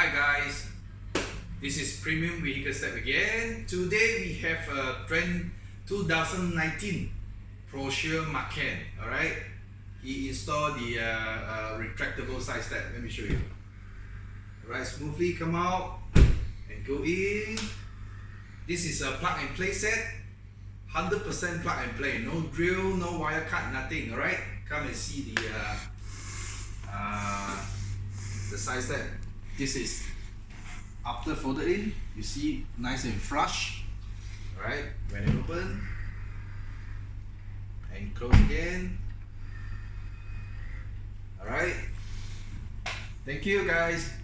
Hi guys, this is Premium Vehicle Step again. Today we have a trend 2019 Porsche Macan. Alright, he installed the uh, uh, retractable side step. Let me show you. Alright, smoothly come out and go in. This is a plug and play set. 100% plug and play. No drill, no wire cut, nothing. Alright, come and see the uh, uh, the side step this is after folded in you see nice and flush. Alright when it open. And close again. Alright. Thank you guys